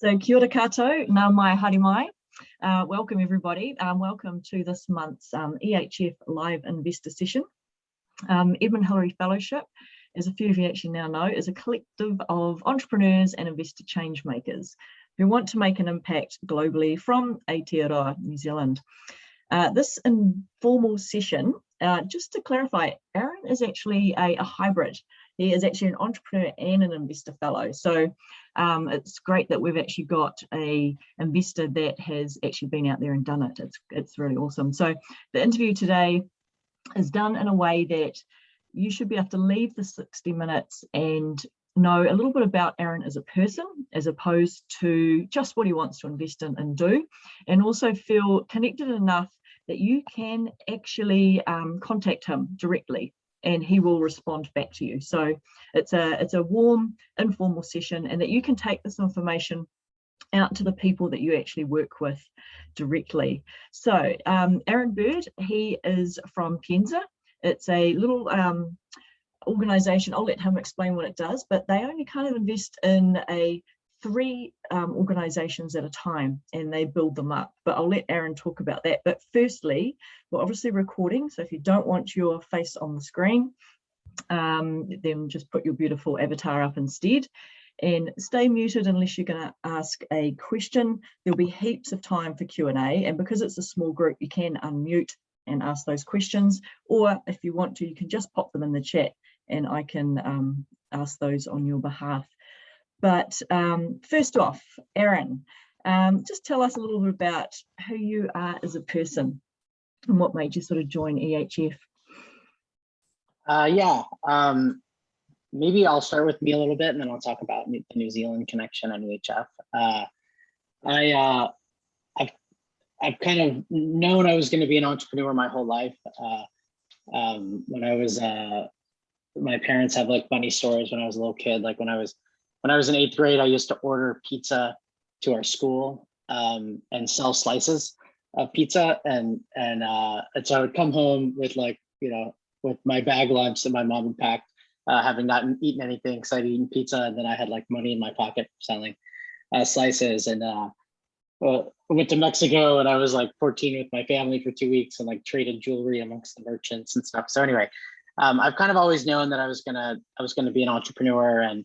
So kia ora koutou, nau mai haere mai. Uh, welcome everybody. Um, welcome to this month's um, EHF Live Investor Session. Um, Edmund Hillary Fellowship, as a few of you actually now know, is a collective of entrepreneurs and investor change makers who want to make an impact globally from Aotearoa, New Zealand. Uh, this informal session, uh, just to clarify, Aaron is actually a, a hybrid he is actually an entrepreneur and an investor fellow. So um, it's great that we've actually got a investor that has actually been out there and done it. It's, it's really awesome. So the interview today is done in a way that you should be able to leave the 60 minutes and know a little bit about Aaron as a person, as opposed to just what he wants to invest in and do, and also feel connected enough that you can actually um, contact him directly and he will respond back to you. So it's a, it's a warm, informal session and that you can take this information out to the people that you actually work with directly. So um, Aaron Bird, he is from Pienza. It's a little um, organization, I'll let him explain what it does, but they only kind of invest in a three um, organizations at a time and they build them up. But I'll let Aaron talk about that. But firstly, we're obviously recording. So if you don't want your face on the screen, um, then just put your beautiful avatar up instead and stay muted unless you're going to ask a question. There'll be heaps of time for Q&A and because it's a small group, you can unmute and ask those questions. Or if you want to, you can just pop them in the chat and I can um, ask those on your behalf. But um, first off, Aaron, um, just tell us a little bit about who you are as a person and what made you sort of join EHF. Uh, yeah, um, maybe I'll start with me a little bit and then I'll talk about the New Zealand connection on EHF. Uh, I, uh, I've, I've kind of known I was going to be an entrepreneur my whole life. Uh, um, when I was, uh, my parents have like funny stories when I was a little kid, like when I was when I was in eighth grade, I used to order pizza to our school um, and sell slices of pizza. And, and, uh, and so I would come home with like, you know, with my bag lunch that my mom had packed, uh, having not eaten anything because I'd eaten pizza and then I had like money in my pocket selling uh, slices. And uh, well, I went to Mexico and I was like 14 with my family for two weeks and like traded jewelry amongst the merchants and stuff. So anyway, um, I've kind of always known that I was gonna I was gonna be an entrepreneur and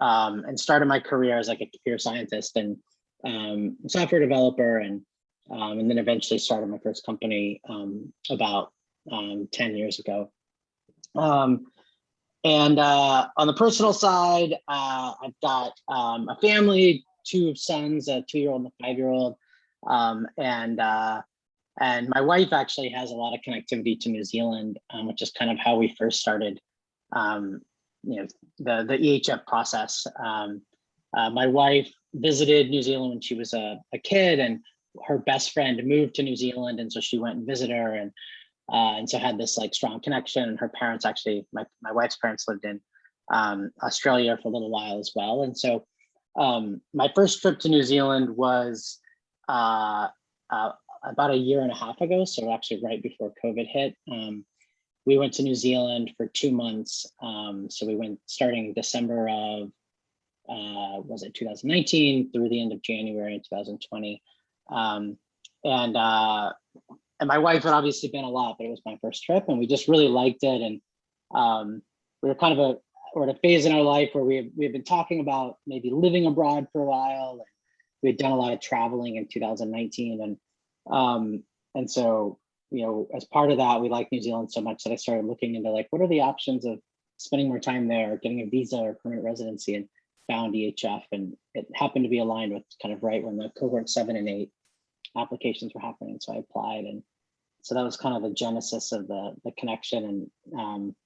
um, and started my career as like a computer scientist and um, software developer and um, and then eventually started my first company um, about um, 10 years ago. Um, and uh, on the personal side, uh, I've got a family, two sons, a two-year-old and a five-year-old. and uh, and my wife actually has a lot of connectivity to New Zealand, which is kind of how we first started um, you know, the, the EHF process. Um, uh, my wife visited New Zealand when she was a, a kid and her best friend moved to New Zealand. And so she went and visited her and, uh, and so had this like strong connection and her parents actually, my, my wife's parents lived in um, Australia for a little while as well. And so um, my first trip to New Zealand was uh, uh, about a year and a half ago. So actually right before COVID hit. Um, we went to New Zealand for two months. Um, so we went starting December of, uh, was it 2019 through the end of January in 2020. Um, and, uh, and my wife had obviously been a lot, but it was my first trip and we just really liked it. And um, we were kind of a, we're at a phase in our life where we have, we have been talking about maybe living abroad for a while. And we had done a lot of traveling in 2019. And, um, and so you know, as part of that, we like New Zealand so much that I started looking into like, what are the options of spending more time there, getting a visa or permanent residency and found EHF. And it happened to be aligned with kind of right when the cohort seven and eight applications were happening. So I applied. And so that was kind of the genesis of the, the connection. And um,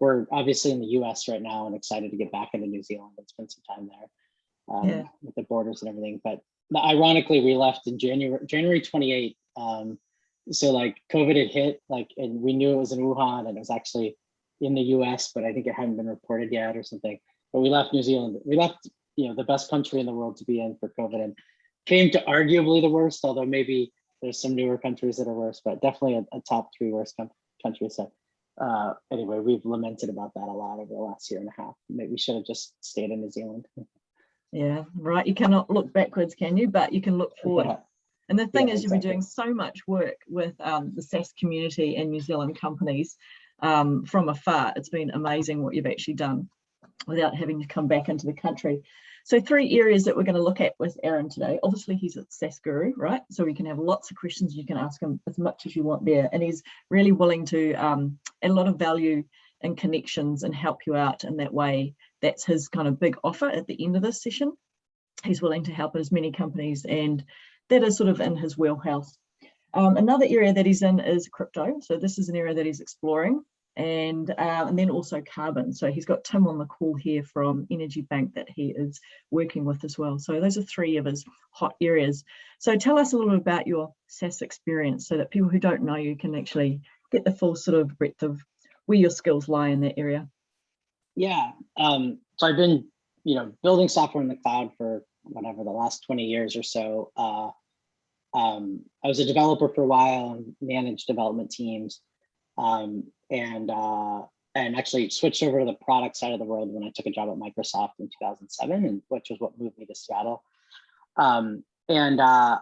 we're obviously in the US right now and excited to get back into New Zealand and spend some time there um, yeah. with the borders and everything. But ironically, we left in January, January 28. Um, so like COVID had hit, like, and we knew it was in Wuhan and it was actually in the US, but I think it hadn't been reported yet or something. But we left New Zealand. We left, you know, the best country in the world to be in for COVID and came to arguably the worst, although maybe there's some newer countries that are worse, but definitely a, a top three worst countries. So uh, anyway, we've lamented about that a lot over the last year and a half. Maybe we should have just stayed in New Zealand. Yeah, right. You cannot look backwards, can you? But you can look forward. Yeah. And the thing Yeah, is, you've been doing so much work with um, the SaaS community and New Zealand companies um, from afar. It's been amazing what you've actually done without having to come back into the country. So three areas that we're going to look at with Aaron today. Obviously, he's at SaaS Guru, right? So we can have lots of questions. You can ask him as much as you want there. And he's really willing to um, add a lot of value and connections and help you out in that way. That's his kind of big offer at the end of this session. He's willing to help as many companies and that is sort of in his wheelhouse. Um, another area that he's in is crypto. So this is an area that he's exploring and, uh, and then also carbon. So he's got Tim on the call here from Energy Bank that he is working with as well. So those are three of his hot areas. So tell us a little bit about your SaaS experience so that people who don't know you can actually get the full sort of breadth of where your skills lie in that area. Yeah. Um, so I've been, you know, building software in the cloud for whatever the last 20 years or so. Uh, um, I was a developer for a while and managed development teams. Um, and uh, and actually switched over to the product side of the world when I took a job at Microsoft in 2007, and which was what moved me to Seattle. Um, and uh,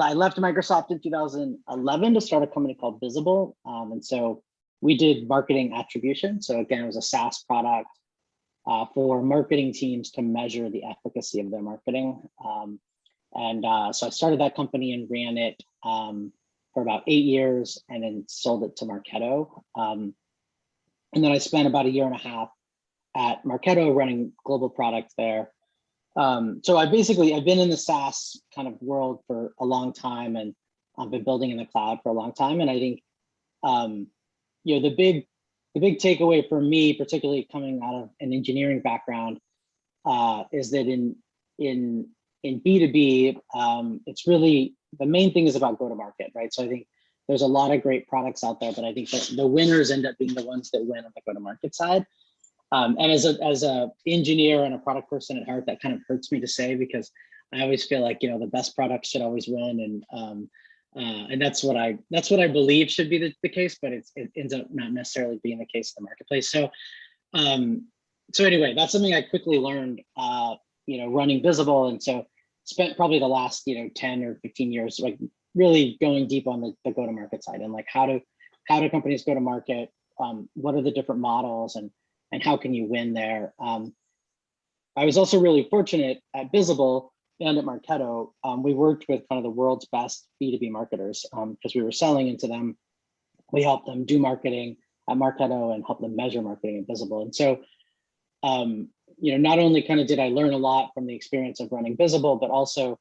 I left Microsoft in 2011 to start a company called Bizible. Um, and so we did marketing attribution. So again, it was a SaaS product uh, for marketing teams to measure the efficacy of their marketing. Um, and uh, so I started that company and ran it um, for about eight years and then sold it to Marketo. Um, and then I spent about a year and a half at Marketo running global product there. Um, so I basically, I've been in the SaaS kind of world for a long time and I've been building in the cloud for a long time. And I think, um, you know, the big, the big takeaway for me, particularly coming out of an engineering background, uh, is that in, in, in B2B, um, it's really, the main thing is about go-to-market, right? So I think there's a lot of great products out there, but I think that the winners end up being the ones that win on the go-to-market side. Um, and as a as a engineer and a product person at heart, that kind of hurts me to say because I always feel like you know the best products should always win, and um, uh, and that's what I that's what I believe should be the, the case, but it ends up not necessarily being the case in the marketplace. So um, so anyway, that's something I quickly learned, uh, you know, running Bizible, and so spent probably the last you know 10 or 15 years like really going deep on the, the go-to-market side and like how do how do companies go to market? Um, what are the different models and and how can you win there? Um, i was also really fortunate at Bizible and at marketo. Um, we worked with kind of the world's best b2b marketers because we were selling into them. We helped them do marketing at marketo and help them measure marketing at Bizible. And so um, you know not only kind of did i learn a lot from the experience of running Bizible but also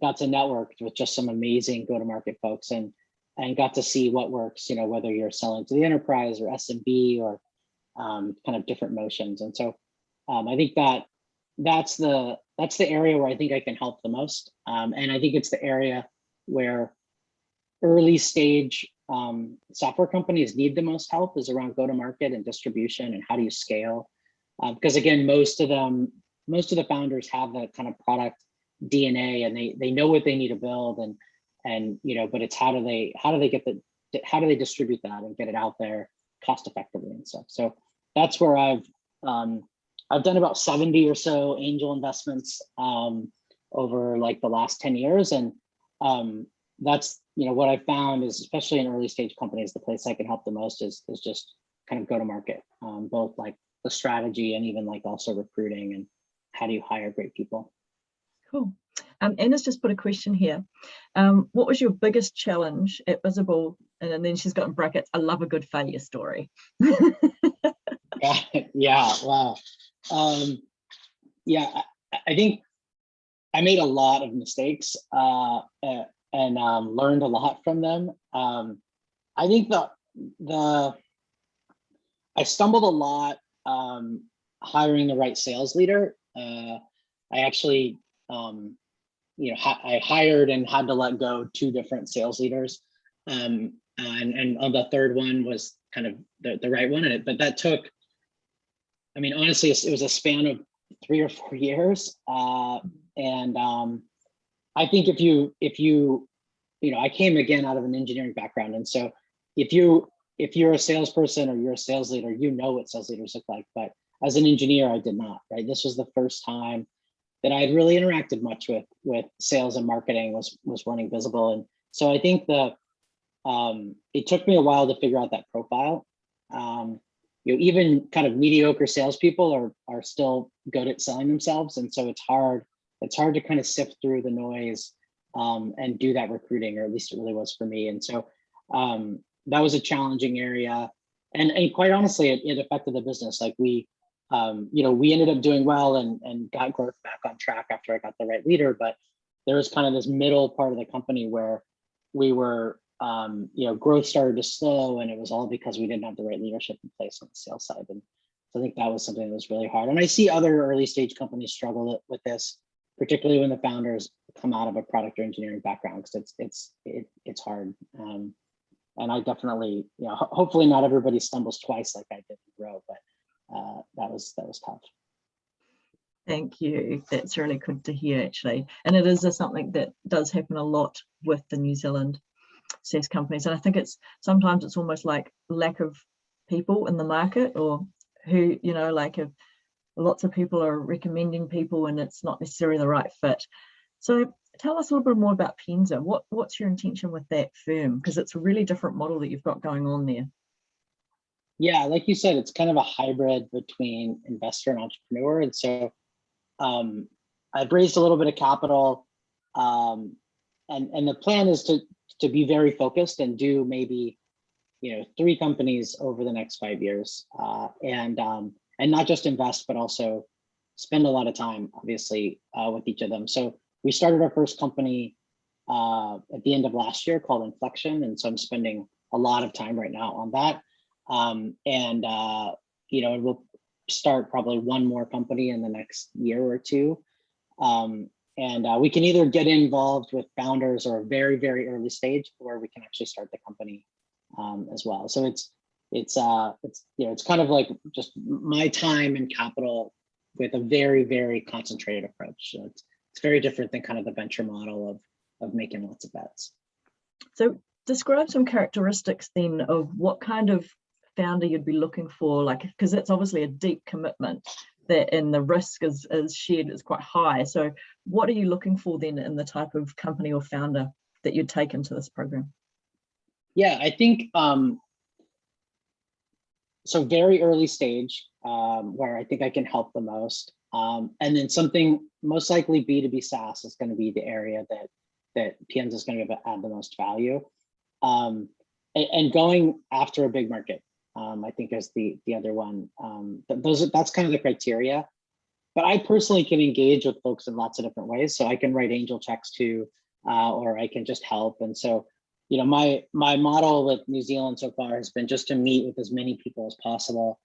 got to network with just some amazing go-to-market folks and and got to see what works, you know, whether you're selling to the enterprise or SMB or um, kind of different motions. And so um, I think that that's the that's the area where I think I can help the most. Um, and I think it's the area where early stage um, software companies need the most help is around go-to-market and distribution and how do you scale? Because again, most of them, most of the founders have that kind of product DNA and they they know what they need to build and and you know but it's how do they how do they get the how do they distribute that and get it out there cost effectively and stuff? So that's where I've um, I've done about 70 or so angel investments um, over like the last 10 years. And um, that's you know what I found is especially in early stage companies the place I can help the most is is just kind of go to market um, both like the strategy and even like also recruiting and how do you hire great people Cool. Um, Anna's just put a question here. Um, what was your biggest challenge at Bizible? And, and then she's got in brackets, I love a good failure story. yeah, yeah, wow. Um, yeah, I, I think I made a lot of mistakes uh, and um, learned a lot from them. Um, I think the the I stumbled a lot um, hiring the right sales leader. Uh, I actually um, you know, I hired and had to let go two different sales leaders. Um, and, and on the third one was kind of the, the right one. In it. But that took, I mean, honestly, it was a span of three or four years. Uh, and um, I think if you, if you, you know, I came again out of an engineering background. And so if you, if you're a salesperson or you're a sales leader, you know what sales leaders look like. But as an engineer, I did not, right? This was the first time that I had really interacted much with with sales and marketing was was running Bizible. And so I think the um, it took me a while to figure out that profile. Um, you know, even kind of mediocre salespeople are are still good at selling themselves, and so it's hard. It's hard to kind of sift through the noise um, and do that recruiting, or at least it really was for me. And so um, that was a challenging area, and and quite honestly, it, it affected the business. Like we, um, you know, we ended up doing well and and got growth back on track after I got the right leader, but there was kind of this middle part of the company where we were um, you know, growth started to slow and it was all because we didn't have the right leadership in place on the sales side. And so I think that was something that was really hard. And I see other early stage companies struggle with this, particularly when the founders come out of a product or engineering background, because it's it's it, it's hard. Um, and I definitely, you know, ho hopefully not everybody stumbles twice like I did in Grow, but uh, that was that was tough. Thank you. That's really good to hear, actually. And it is something that does happen a lot with the New Zealand SaaS companies. And I think it's sometimes it's almost like lack of people in the market or who, you know, like if lots of people are recommending people and it's not necessarily the right fit. So tell us a little bit more about Pienza. What, what's your intention with that firm? Because it's a really different model that you've got going on there. Yeah, like you said, it's kind of a hybrid between investor and entrepreneur. And so um, I've raised a little bit of capital um, and, and the plan is to to be very focused and do maybe you know three companies over the next five years uh, and um, and not just invest but also spend a lot of time obviously uh, with each of them so we started our first company uh, at the end of last year called inflection and so i'm spending a lot of time right now on that um, and uh, you know we'll start probably one more company in the next year or two um, and uh, we can either get involved with founders or a very, very early stage, or we can actually start the company um, as well. So it's it's uh it's you know it's kind of like just my time and capital with a very, very concentrated approach. So it's it's very different than kind of the venture model of of making lots of bets. So describe some characteristics then of what kind of founder you'd be looking for, like because it's obviously a deep commitment that and the risk is, is shared is quite high. So what are you looking for then in the type of company or founder that you'd take into this program? Yeah, I think um, so very early stage um, where I think I can help the most. Um, and then something most likely B2B SaaS is going to be the area that that Pienza is going to add the most value. Um, and, going after a big market um, I think is the the other one. Um, those that's kind of the criteria. But I personally can engage with folks in lots of different ways. So I can write angel checks too, uh, or I can just help. And so, you know, my my model with New Zealand so far has been just to meet with as many people as possible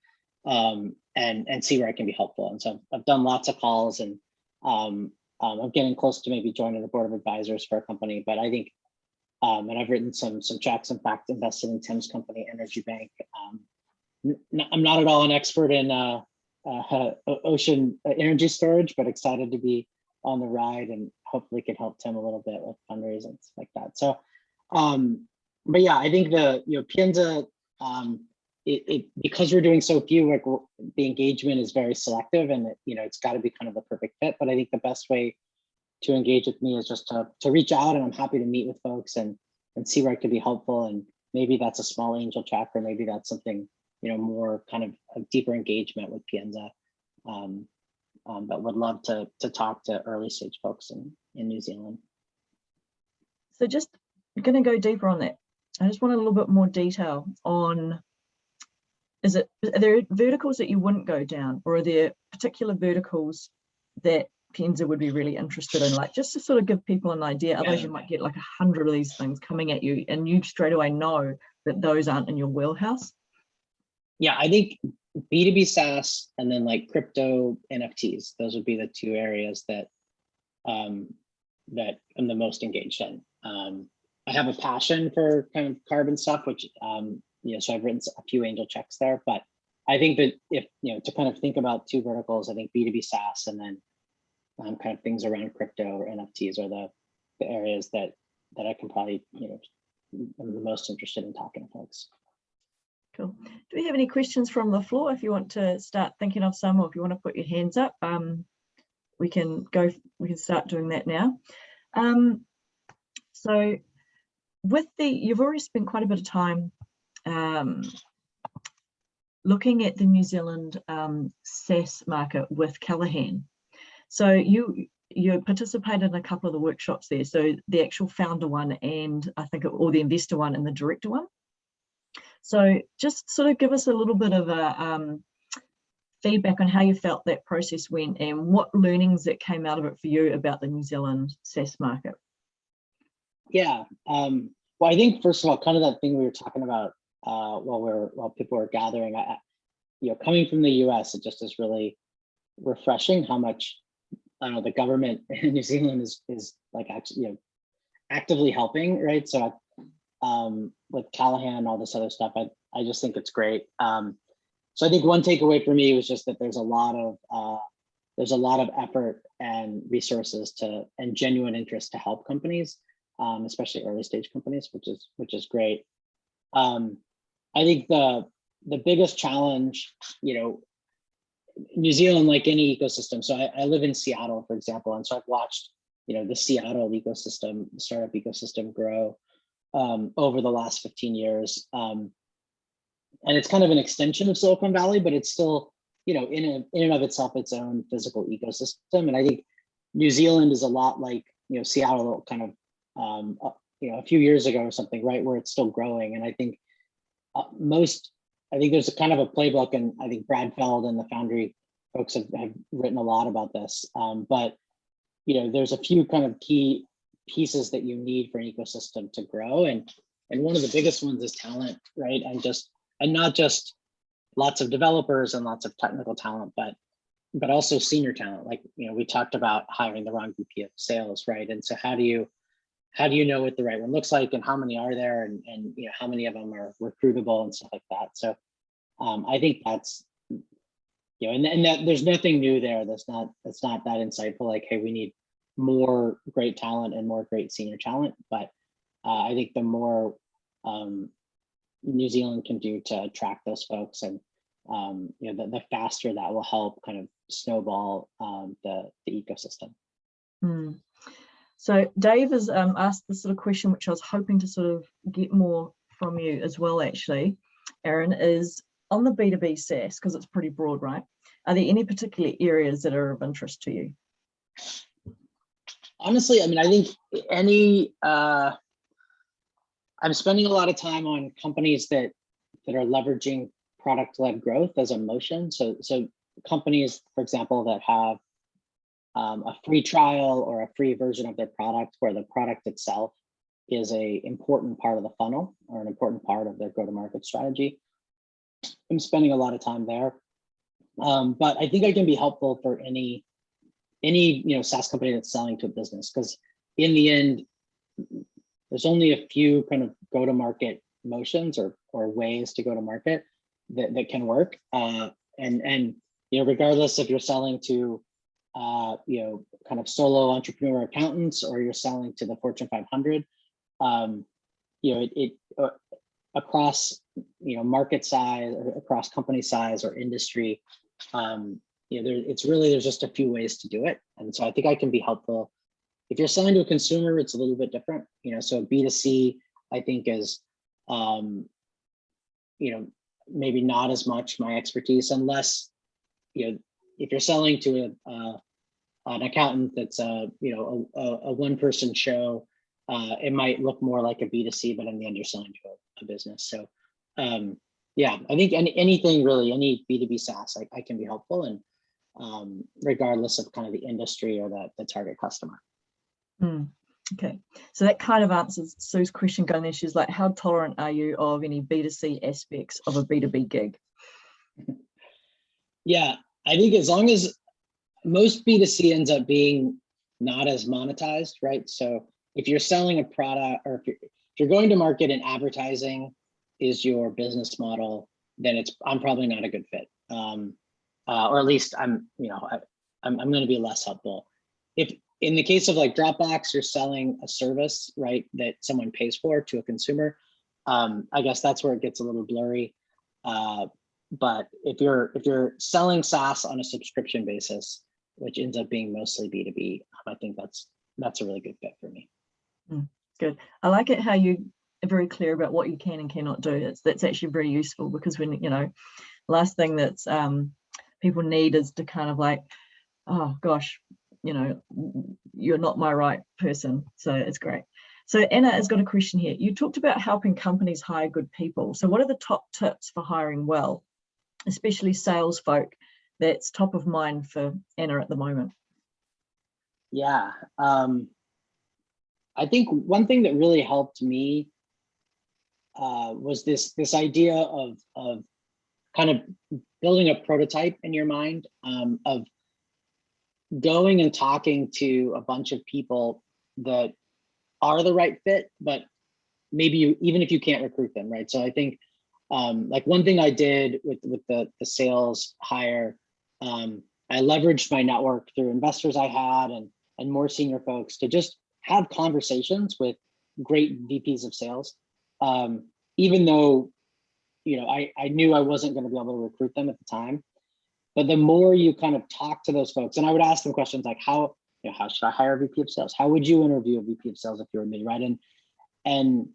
um, and and see where I can be helpful. And so I've done lots of calls and um, um, I'm getting close to maybe joining the board of advisors for a company. But I think um, and I've written some some checks. In fact, invested in Tim's company, Energy Bank. Um, I'm not at all an expert in uh, uh, ocean energy storage, but excited to be on the ride and hopefully can help Tim a little bit with fundraising like that. So, um, but yeah, I think the you know Pienza, um, it, it because we're doing so few, like the engagement is very selective, and it, you know it's got to be kind of the perfect fit. But I think the best way to engage with me is just to, to reach out and I'm happy to meet with folks and, and see where I could be helpful. And maybe that's a small angel check or maybe that's something, you know, more kind of a deeper engagement with Pienza. Um, um, but would love to, to talk to early stage folks in, in New Zealand. So just going to go deeper on that. I just want a little bit more detail on, is it, are there verticals that you wouldn't go down or are there particular verticals that Pienza would be really interested in, like just to sort of give people an idea. Otherwise, you might get like a hundred of these things coming at you, and you straight away know that those aren't in your wheelhouse. Yeah, I think B2B SaaS and then like crypto NFTs, those would be the two areas that um, that I'm the most engaged in. Um, I have a passion for kind of carbon stuff, which um, you know, so I've written a few angel checks there, but I think that if you know to kind of think about two verticals, I think B2B SaaS and then um, kind of things around crypto or NFTs are the, the areas that that I can probably, you know, I'm the most interested in talking to folks. Cool. Do we have any questions from the floor? If you want to start thinking of some, or if you want to put your hands up, um, we can go, we can start doing that now. Um, so with the, you've already spent quite a bit of time um, looking at the New Zealand um, SaaS market with Callaghan. So you you participated in a couple of the workshops there. So the actual founder one and I think or the investor one and the director one. So just sort of give us a little bit of a um, feedback on how you felt that process went and what learnings that came out of it for you about the New Zealand SaaS market. Yeah, um, well, I think first of all, kind of that thing we were talking about uh, while we're while people were gathering, I, you know, coming from the U.S., it just is really refreshing how much I don't know the government in New Zealand is is like actually you know actively helping, right? So um, with Callaghan, and all this other stuff, I I just think it's great. Um, so I think one takeaway for me was just that there's a lot of uh, there's a lot of effort and resources to and genuine interest to help companies, um, especially early stage companies, which is which is great. Um, I think the the biggest challenge, you know, New Zealand, like any ecosystem. So I, I live in Seattle, for example, and so I've watched, you know, the Seattle ecosystem, startup ecosystem grow um, over the last 15 years. Um, and it's kind of an extension of Silicon Valley, but it's still, you know, in, a, in and of itself, its own physical ecosystem. And I think New Zealand is a lot like, you know, Seattle kind of, um, uh, you know, a few years ago or something, right, where it's still growing. And I think most, I think there's a kind of a playbook, and I think Brad Feld and the Foundry folks have, have written a lot about this. Um, but, you know, there's a few kind of key pieces that you need for an ecosystem to grow. And, and one of the biggest ones is talent, right? And just and not just lots of developers and lots of technical talent, but but also senior talent. Like you know, we talked about hiring the wrong VP of sales, right? And so how do you how do you know what the right one looks like and how many are there and and you know how many of them are recruitable and stuff like that. So um, I think that's you know, and, and that there's nothing new there. That's not that's not that insightful. Like, hey, we need more great talent and more great senior talent. But uh, I think the more um, New Zealand can do to attract those folks and um, you know the, the faster that will help kind of snowball um, the, the ecosystem. Mm. So Dave has um, asked this sort of question, which I was hoping to sort of get more from you as well, actually, Aaron, is on the B2B SaaS, because it's pretty broad, right? Are there any particular areas that are of interest to you? Honestly, I mean, I think any uh, I'm spending a lot of time on companies that that are leveraging product-led growth as a motion. So, so companies, for example, that have um, a free trial or a free version of their product where the product itself is a important part of the funnel or an important part of their go-to-market strategy. I'm spending a lot of time there. Um, but I think I can be helpful for any any you know SaaS company that's selling to a business because in the end, there's only a few kind of go to market motions or or ways to go to market that, that can work. Uh, and and you know, regardless if you're selling to uh, you know, kind of solo entrepreneur accountants or you're selling to the Fortune 500, um, you know, it, it uh, across you know market size across company size or industry, um, you know, there, it's really there's just a few ways to do it, and so I think I can be helpful. If you're selling to a consumer, it's a little bit different, you know, so B2C, I think is, um, you know, maybe not as much my expertise unless, you know, if you're selling to a, uh, an accountant that's a, you know, a, a one person show, uh, it might look more like a B2C, but in the end you're selling to a, a business. So um, yeah, I think any, anything really, any B2B SaaS, I, I can be helpful and um, regardless of kind of the industry or the, the target customer. Mm, okay, so that kind of answers Sue's question going there. She's like, how tolerant are you of any B2C aspects of a B2B gig? Yeah, I think as long as most B2C ends up being not as monetized, right? So if you're selling a product or if you're, if you're going to market and advertising is your business model, then it's I'm probably not a good fit. Um, uh, or at least I'm, you know, I, I'm, I'm going to be less helpful. If in the case of like Dropbox, you're selling a service, right, that someone pays for to a consumer. Um, I guess that's where it gets a little blurry. Uh, but if you're if you're selling SaaS on a subscription basis, which ends up being mostly B2B. I think that's that's a really good fit for me. Good. I like it how you are very clear about what you can and cannot do. It's that's actually very useful because when you know, last thing that's um people need is to kind of like, oh gosh, you know, you're not my right person. So it's great. So Anna has got a question here. You talked about helping companies hire good people. So what are the top tips for hiring well, especially sales folk that's top of mind for Anna at the moment? Yeah, um, I think one thing that really helped me uh, was this this idea of of kind of building a prototype in your mind um, of going and talking to a bunch of people that are the right fit, but maybe you even if you can't recruit them, right? So I think um, like one thing I did with with the the sales hire, um, I leveraged my network through investors I had and and more senior folks to just have conversations with great VPs of sales. Um, even though, you know, I, I knew I wasn't going to be able to recruit them at the time. But the more you kind of talk to those folks, and I would ask them questions like, how, you know, how should I hire a VP of sales? How would you interview a VP of sales if you were me, right? And and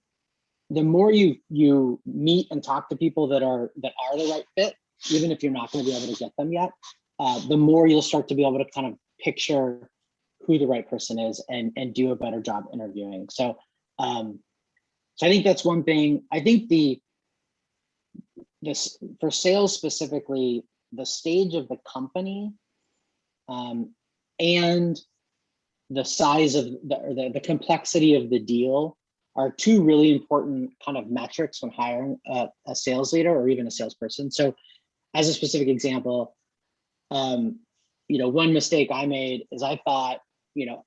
the more you you meet and talk to people that are that are the right fit, even if you're not going to be able to get them yet, uh, the more you'll start to be able to kind of picture who the right person is and and do a better job interviewing. So um, so I think that's one thing. I think the this for sales specifically, the stage of the company um, and the size of the, the the complexity of the deal are two really important kind of metrics when hiring a, a sales leader or even a salesperson. So as a specific example, um, you know, one mistake I made is I thought you know,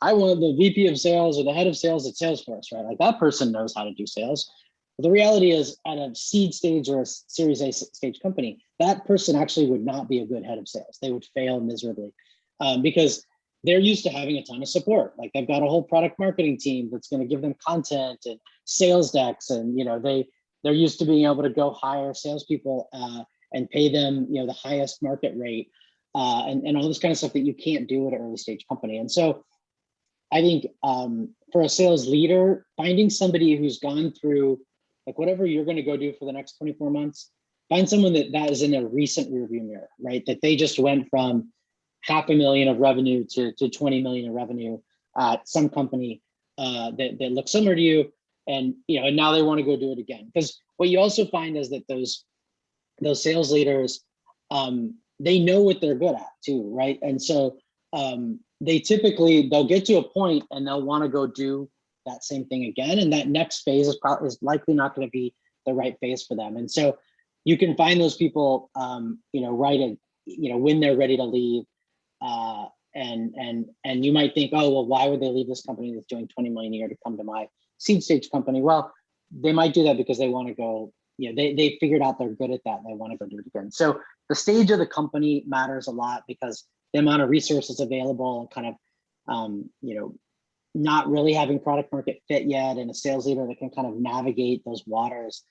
I want the VP of sales or the head of sales at Salesforce, right? Like that person knows how to do sales. But the reality is at a seed stage or a series A stage company, that person actually would not be a good head of sales. They would fail miserably um, because they're used to having a ton of support. Like they've got a whole product marketing team that's going to give them content and sales decks. And, you know, they, they're used to being able to go hire salespeople uh, and pay them, you know, the highest market rate uh, and, and all this kind of stuff that you can't do at an early stage company. And so I think um, for a sales leader, finding somebody who's gone through like whatever you're going to go do for the next 24 months, find someone that that is in a recent rearview mirror, right? That they just went from half a million of revenue to, to 20 million of revenue at some company uh, that, that looks similar to you. And, you know, and now they want to go do it again. Because what you also find is that those, those sales leaders, um, they know what they're good at too, right? And so um, they typically they'll get to a point and they'll want to go do that same thing again, and that next phase is probably is likely not going to be the right phase for them. And so you can find those people, um, you know, right at you know when they're ready to leave, uh, and and and you might think, oh well, why would they leave this company that's doing 20 million a year to come to my seed stage company? Well, they might do that because they want to go you know, they, they figured out they're good at that and they want to go do it again. So the stage of the company matters a lot because the amount of resources available and kind of, um, you know, not really having product market fit yet and a sales leader that can kind of navigate those waters,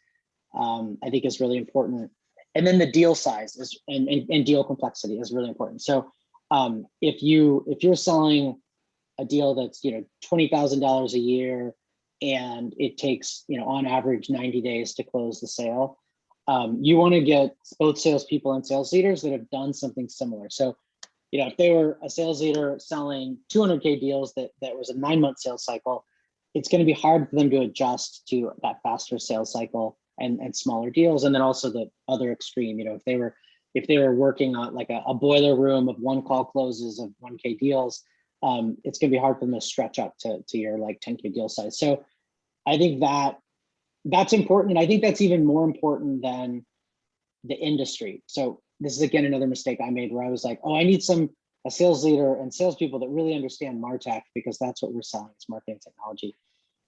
um, I think is really important. And then the deal size is and, and, and deal complexity is really important. So um, if you if you're selling a deal that's you know twenty thousand dollars a year and it takes, you know, on average 90 days to close the sale. Um, you want to get both salespeople and sales leaders that have done something similar. So, you know, if they were a sales leader selling 200K deals that, that was a nine month sales cycle, it's going to be hard for them to adjust to that faster sales cycle and, and smaller deals. And then also the other extreme, you know, if they were if they were working on like a, a boiler room of one call closes of 1K deals, um, it's going to be hard for them to stretch up to, to your like 10K deal size. So I think that that's important. And I think that's even more important than the industry. So this is again, another mistake I made where I was like, oh, I need some a sales leader and salespeople that really understand MarTech because that's what we're selling, it's marketing technology.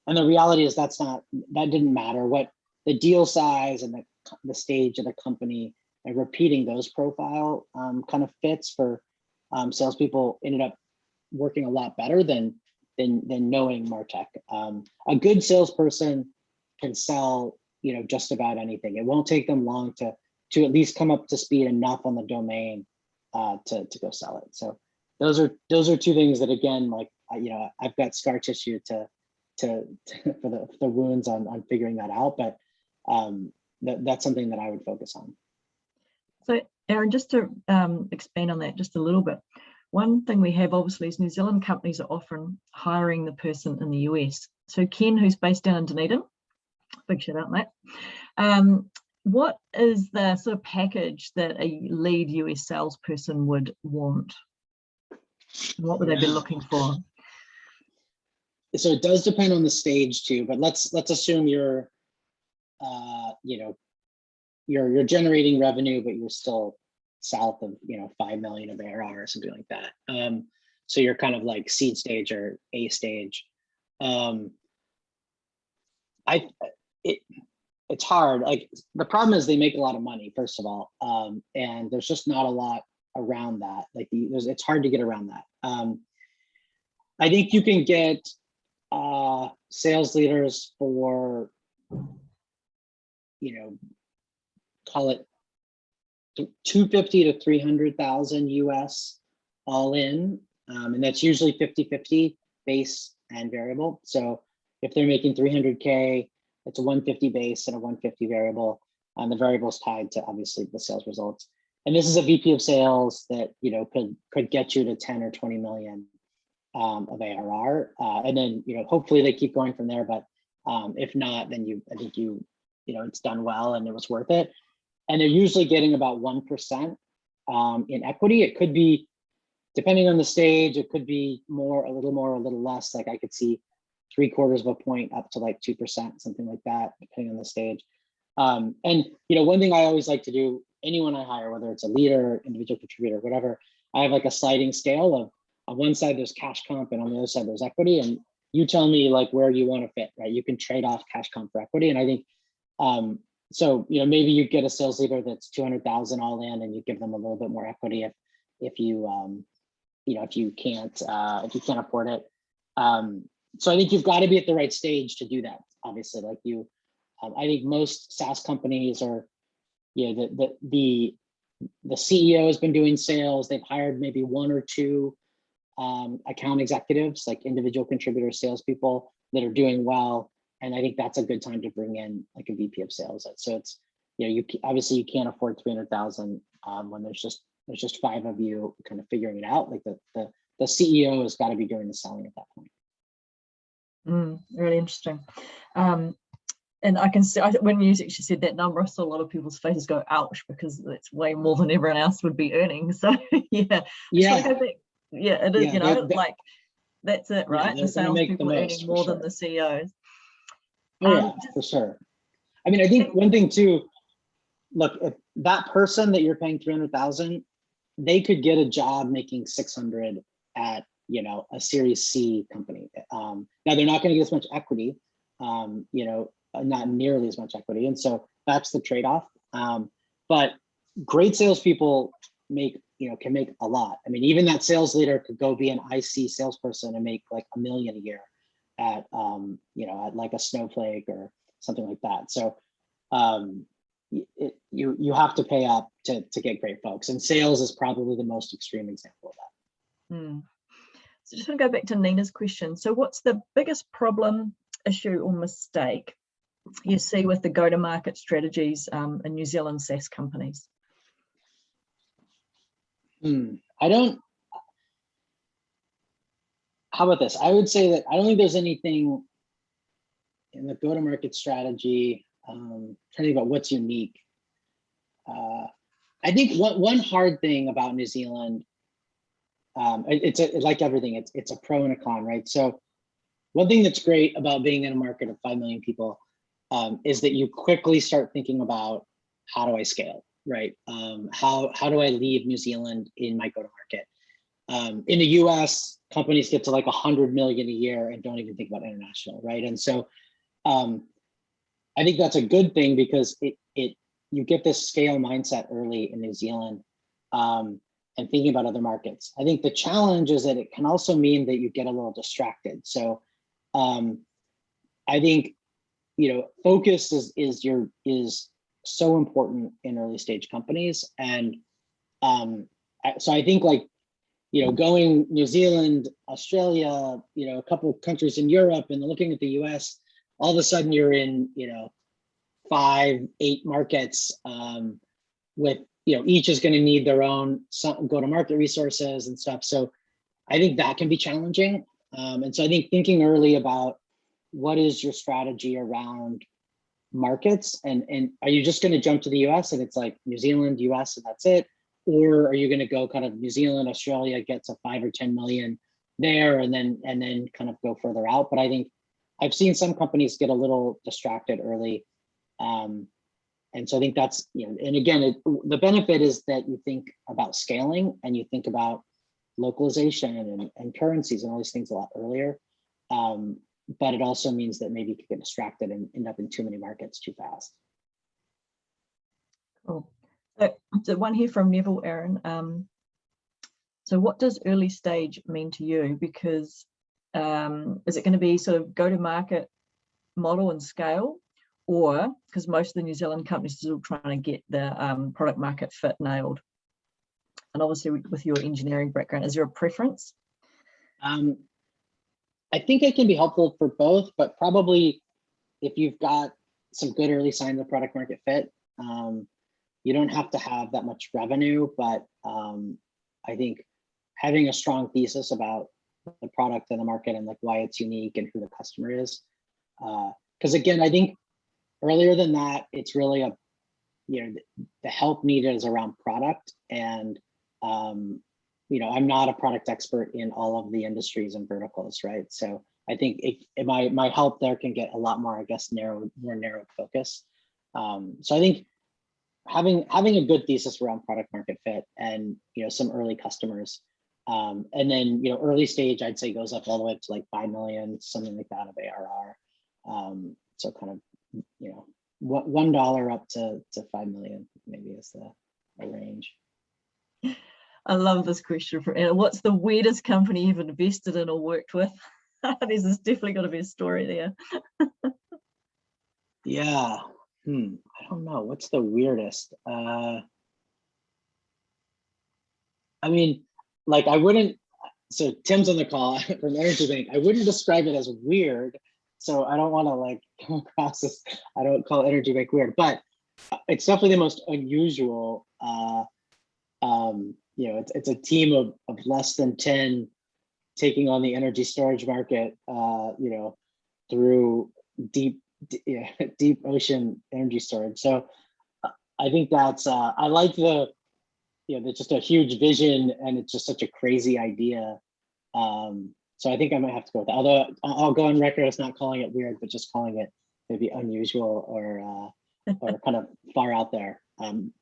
And the reality is that's not, that didn't matter. What the deal size and the, the stage of the company and repeating those profile um, kind of fits for um, salespeople ended up working a lot better than than than knowing Martech. Um, a good salesperson can sell, you know, just about anything. It won't take them long to to at least come up to speed enough on the domain uh, to, to go sell it. So those are, those are two things that again, like, you know, I've got scar tissue to, to, to- for the, the wounds on, on figuring that out, but um, that, that's something that I would focus on. So Aaron, just to um, expand on that just a little bit, one thing we have obviously is New Zealand companies are often hiring the person in the US. So Ken, who's based down in Dunedin, big shout out, mate. Um, what is the sort of package that a lead US salesperson would want? What would they be looking for? so it does depend on the stage too, but let's, let's assume you're, uh, you know, you're, you're generating revenue, but you're still south of, you know, 5 million of ARR or something like that. Um, so you're kind of like seed stage or A stage. Um, I, it, it's hard. Like the problem is they make a lot of money, first of all. Um, and there's just not a lot around that. Like the, there's, it's hard to get around that. Um, I think you can get uh, sales leaders for, you know, call it 250 to 300,000 US all in. Um, and that's usually 50, 50 base and variable. So if they're making 300K, it's a 150 base and a 150 variable. And the variable is tied to obviously the sales results. And this is a VP of sales that, you know, could, could get you to 10 or 20 million um, of ARR. Uh, and then, you know, hopefully they keep going from there. But um, if not, then you, I think you, you know, it's done well and it was worth it. And they're usually getting about 1% um, in equity. It could be, depending on the stage, it could be more, a little more, a little less. Like I could see three quarters of a point up to like 2%, something like that, depending on the stage. Um, and, you know, one thing I always like to do, anyone I hire, whether it's a leader, individual contributor, whatever, I have like a sliding scale of on one side there's cash comp and on the other side there's equity and you tell me like where you want to fit right you can trade off cash comp for equity and i think um so you know maybe you get a sales leader that's 200,000 all in and you give them a little bit more equity if if you um you know if you can't uh if you can't afford it um so i think you've got to be at the right stage to do that obviously like you um, i think most saas companies are you know the the the the ceo has been doing sales they've hired maybe one or two um, account executives, like individual contributor salespeople that are doing well. And I think that's a good time to bring in like a VP of sales. So it's, you know, you obviously you can't afford 300,000 um, when there's just, there's just five of you kind of figuring it out. Like the, the, the CEO has got to be doing the selling at that point. Mm, really interesting. Um, and I can see I, when you actually said that number, I saw a lot of people's faces go, ouch, because it's way more than everyone else would be earning. So yeah, Yeah, back- yeah, it is, Yeah, you know, that- like, that's it, right? The they're the salespeople are earning more than the CEOs. Oh, Um, yeah, for sure. I mean, I think one thing too, look, if that person that you're paying 300,000, they could get a job making 600 at, you know, a series C company. Um, now they're not going to get as much equity, um, you know, uh, not nearly as much equity. And so that's the trade-off. Um, but great salespeople make, you know, can make a lot. I mean, even that sales leader could go be an IC salesperson and make like a million a year at, um, you know, at like a snowflake or something like that. So um, it, you you have to pay up to to get great folks, and sales is probably the most extreme example of that. Hmm. So just want to go back to Nina's question. So what's the biggest problem, issue or mistake you see with the go-to-market strategies um, in New Zealand SaaS companies? Hmm, I don't. How about this? I would say that I don't think there's anything in the go-to-market strategy. Um, trying to think about what's unique. Uh, I think one one hard thing about New Zealand, um, it- it's a, like everything. It's it's a pro and a con, right? So, one thing that's great about being in a market of five million people um, is that you quickly start thinking about how do I scale, right? Um, how how do I leave New Zealand in my go-to-market? Um, in the U.S., companies get to like a hundred million a year and don't even think about international, right? And so, um, I think that's a good thing because it it you get this scale mindset early in New Zealand um, and thinking about other markets. I think the challenge is that it can also mean that you get a little distracted. So um, I think you know focus is is your is so important in early stage companies and um, so I think like, you know, going New Zealand, Australia, you know, a couple countries in Europe and looking at the US, all of a sudden you're in, you know, five, eight markets um, with, you know, each is going to need their own go-to-market resources and stuff. So I think that can be challenging. Um, and so I think thinking early about what is your strategy around markets and, and are you just going to jump to the US and it's like New Zealand, US, and that's it? Or are you going to go kind of New Zealand, Australia, gets a five or 10 million there and then and then kind of go further out. But I think I've seen some companies get a little distracted early. Um, and so I think that's, you know, and again, it, the benefit is that you think about scaling and you think about localization and, and currencies and all these things a lot earlier. Um, but it also means that maybe you could get distracted and end up in too many markets too fast. Cool. So, so one here from Neville Aaron. Um, so what does early stage mean to you? Because um, is it going to be sort of go to market model and scale or because most of the New Zealand companies are still trying to get the um, product market fit nailed? And obviously with your engineering background, is there a preference? Um, I think it can be helpful for both, but probably if you've got some good early signs of product market fit, um, you don't have to have that much revenue, but um, I think having a strong thesis about the product and the market and like why it's unique and who the customer is. Because uh, again, I think earlier than that, it's really a, you know, the, help needed is around product and um, you know, I'm not a product expert in all of the industries and verticals, right? So I think it, it, my my help there can get a lot more, I guess, narrow, more narrow focus. Um, so I think having having a good thesis around product market fit and you know some early customers, um, and then you know early stage, I'd say goes up all the way up to like five million, something like that of ARR. Um, so kind of you know one dollar up to to five million maybe is the, range. I love this question. For, what's the weirdest company you've invested in or worked with? This There's definitely got to be a story there. yeah. Hmm. I don't know. What's the weirdest? Uh, I mean, like I wouldn't, so Tim's on the call from Energy Bank. I wouldn't describe it as weird. So I don't want to like come across as, I don't call Energy Bank weird, but it's definitely the most unusual uh, um, you know, it's, it's a team of, of less than 10 taking on the energy storage market, uh, you know, through deep, deep ocean energy storage. So I think that's, uh, I like the, you know, there's just a huge vision and it's just such a crazy idea. Um, so I think I might have to go with that. Although I'll go on record as not calling it weird, but just calling it maybe unusual or, uh, or kind of far out there. Um,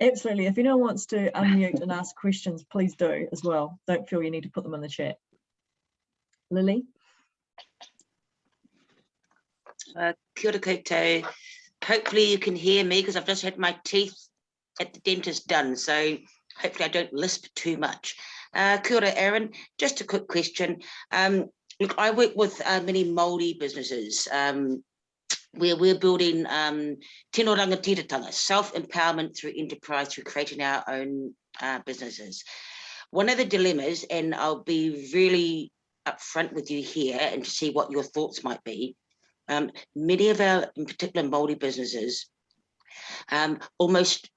Absolutely. If anyone wants to unmute and ask questions, please do as well. Don't feel you need to put them in the chat. Lily? Uh, kia ora. Hopefully you can hear me because I've just had my teeth at the dentist done. So hopefully I don't lisp too much. Uh, kia ora, Aaron. Just a quick question. Um, look, I work with uh, many Māori businesses. Um, where we're building um, tino rangatiratanga, self-empowerment through enterprise, through creating our own uh, businesses. One of the dilemmas, and I'll be really upfront with you here and to see what your thoughts might be, um, many of our, in particular, Māori businesses, um, almost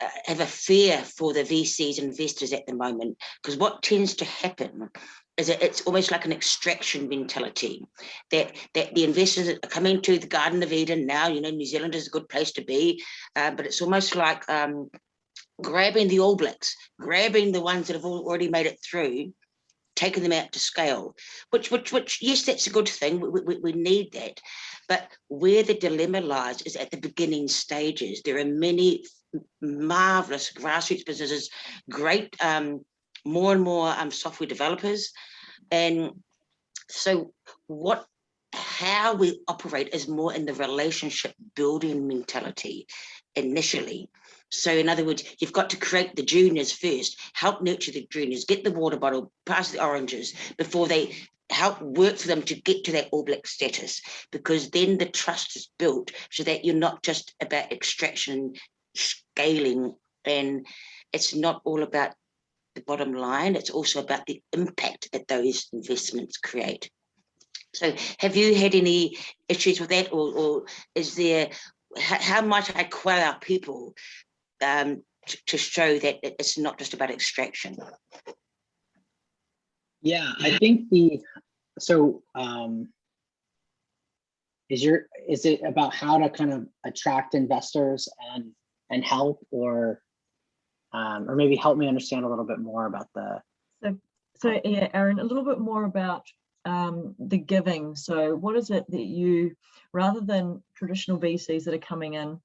uh, have a fear for the VCs investors at the moment, because what tends to happen is it, it's almost like an extraction mentality that that the investors are coming to the Garden of Eden now. You know, New Zealand is a good place to be, uh, but it's almost like um, grabbing the All Blacks, grabbing the ones that have already made it through, taking them out to scale. Which, which, which, yes, that's a good thing. We, we, we need that, but where the dilemma lies is at the beginning stages. There are many marvelous grassroots businesses, great um, more and more um, software developers. And so what how we operate is more in the relationship building mentality initially. So in other words, you've got to create the juniors first, help nurture the juniors, get the water bottle, pass the oranges before they help work for them to get to that all black status, because then the trust is built so that you're not just about extraction scaling and it's not all about the bottom line, it's also about the impact that those investments create. So have you had any issues with that or, or is there, how, how might I quell our people um, to, to show that it's not just about extraction? Yeah, I think the, so, um, is your, is it about how to kind of attract investors and, and help or, um, or maybe help me understand a little bit more about the, So yeah, Aaron, a little bit more about um, the giving. So what is it that you, rather than traditional VCs that are coming in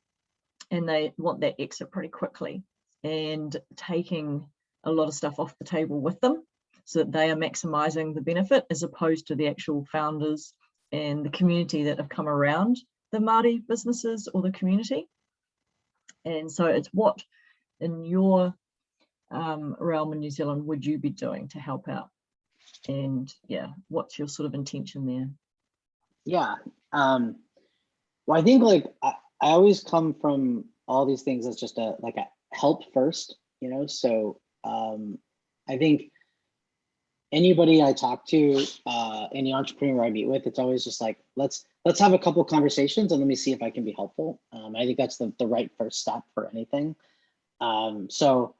and they want that exit pretty quickly and taking a lot of stuff off the table with them so that they are maximizing the benefit as opposed to the actual founders and the community that have come around the Māori businesses or the community. And so it's what in your um, realm in New Zealand would you be doing to help out? And yeah, what's your sort of intention there? yeah. Um, well, I think like, I, always come from all these things as just a, like a help first, you know, so, um, I think anybody I talk to, uh, any entrepreneur I meet with, it's always just like, let's, let's have a couple conversations and let me see if I can be helpful. Um, I think that's the, the right first step for anything. Um, so,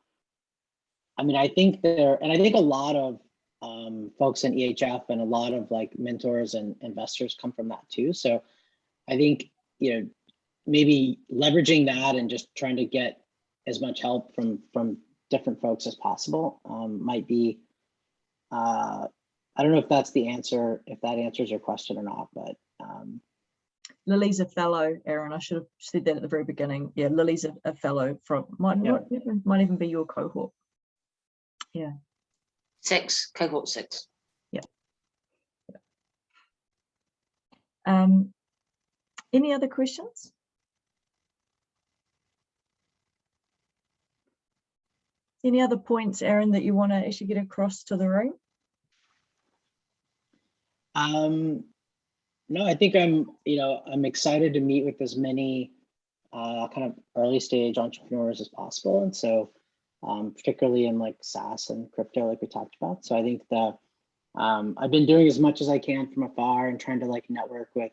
I mean, I think there, and I think a lot of um, folks in EHF and a lot of like mentors and investors come from that too. So I think, you know, maybe leveraging that and just trying to get as much help from, from different folks as possible um, might be, uh, I don't know if that's the answer, if that answers your question or not, but um, Lily's a fellow, Aaron. I should have said that at the very beginning. Yeah, Lily's a, a fellow from might Yeah. not even might even be your cohort. Yeah. Six, cohort six. Yeah. Um, any other questions? Any other points, Aaron, that you want to actually get across to the room? Um, no, I think I'm, you know, I'm excited to meet with as many uh, kind of early stage entrepreneurs as possible. And so um, particularly in like SaaS and crypto, like we talked about. So I think the um, I've been doing as much as I can from afar and trying to like network with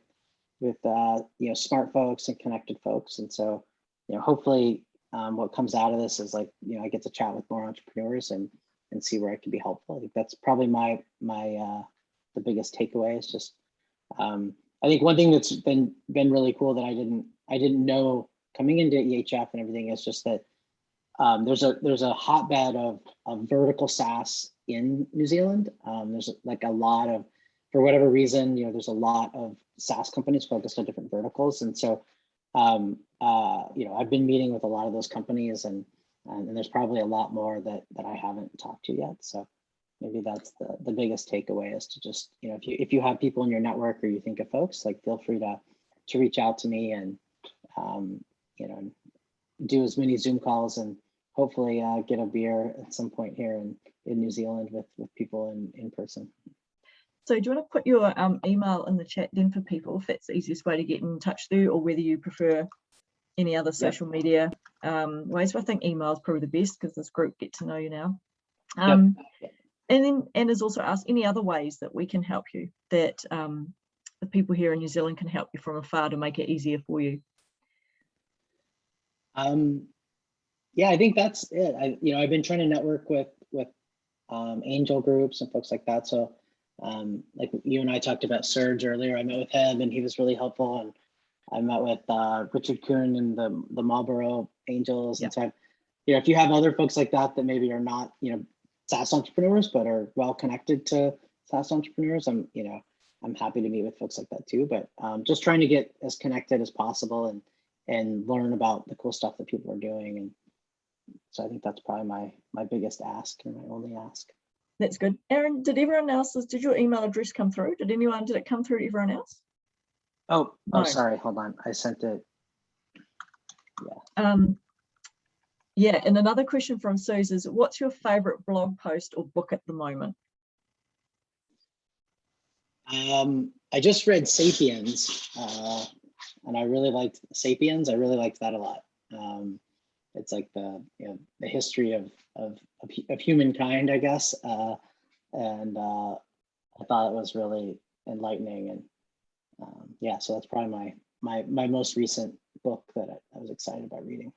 with uh, you know smart folks and connected folks. And so you know hopefully um, what comes out of this is like you know I get to chat with more entrepreneurs and and see where I can be helpful. I think that's probably my my uh, the biggest takeaway is just um, I think one thing that's been been really cool that I didn't I didn't know coming into EHF and everything is just that um, there's a there's a hotbed of, of vertical SaaS in New Zealand. Um, there's like a lot of, for whatever reason, you know, there's a lot of SaaS companies focused on different verticals, and so, um, uh, you know, I've been meeting with a lot of those companies, and and, and there's probably a lot more that that I haven't talked to yet. So maybe that's the the biggest takeaway is to just you know if you if you have people in your network or you think of folks, like feel free to to reach out to me and um, you know do as many Zoom calls and hopefully uh, get a beer at some point here in, in New Zealand with, with people in, in person. So do you want to put your um, email in the chat then for people if that's the easiest way to get in touch through or whether you prefer any other social media um, ways? But I think email is probably the best because this group get to know you now. Yep. Um, And then and has also asked any other ways that we can help you that um, the people here in New Zealand can help you from afar to make it easier for you. Um, yeah, I think that's it. I, you know, I've been trying to network with, with um, angel groups and folks like that. So um, like you and I talked about Serge earlier, I met with him and he was really helpful. And I met with uh, Richard Kuhn and the, the Marlborough Angels. And so I've, you know, if you have other folks like that, that maybe are not, you know, SaaS entrepreneurs, but are well connected to SaaS entrepreneurs, I'm, you know, I'm happy to meet with folks like that too. But um, just trying to get as connected as possible and and learn about the cool stuff that people are doing. And so I think that's probably my my biggest ask and my only ask. That's good. Aaron, did everyone else's, did your email address come through? Did anyone, did it come through to everyone else? Oh, oh, No. sorry. Hold on. I sent it. Um, yeah, and another question from Suze is what's your favorite blog post or book at the moment? Um, I just read Sapiens, uh, and I really liked Sapiens. I really liked that a lot. Um, it's like the, you know, the history of, of, of, humankind, I guess. Uh, and uh, I thought it was really enlightening and um, yeah, so that's probably my, my, my most recent book that I, I was excited about reading.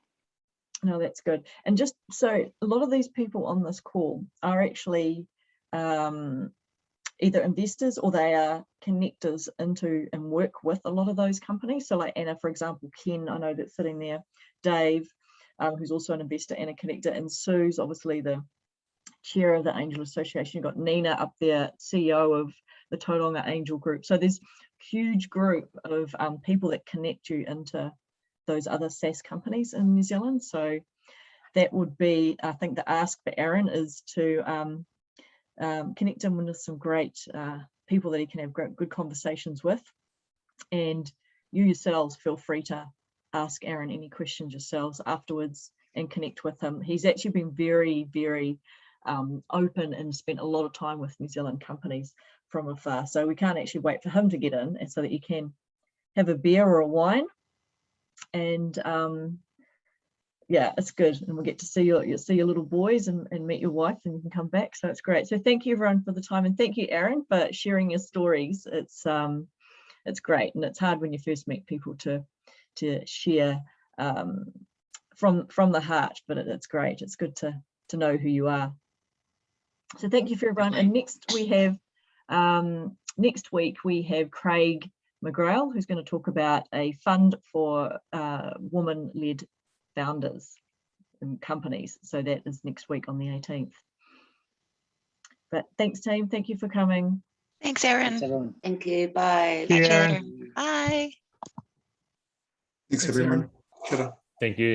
No, that's good. And just so a lot of these people on this call are actually um, either investors or they are connectors into and work with a lot of those companies. So like Anna, for example, Ken, I know that's sitting there, Dave, um, who's also an investor and a connector, and Sue's obviously the chair of the Angel Association. You've got Nina up there, CEO of the Tauranga Angel Group. So there's huge group of um, people that connect you into those other SaaS companies in New Zealand. So that would be, I think the ask for Aaron is to um, um, connect him with some great uh, people that he can have great, good conversations with. And you yourselves feel free to ask Aaron any questions yourselves afterwards and connect with him. He's actually been very, very um, open and spent a lot of time with New Zealand companies from afar. So we can't actually wait for him to get in and so that you can have a beer or a wine. And um yeah it's good. And we'll get to see your you see your little boys and, and meet your wife and you can come back. So it's great. So thank you everyone for the time. And thank you Aaron for sharing your stories. It's um it's great and it's hard when you first meet people to to share um from from the heart but it, it's great it's good to to know who you are so thank you for everyone and next we have um next week we have Craig McGrail, who's going to talk about a fund for uh, woman-led founders and companies. So that is next week on the 18th. But thanks, team. Thank you for coming. Thanks, Thanks, Aaron. Thank you. Bye. Catch you Yeah. Bye. Thanks, Thanks, everyone. Kia. Thank you.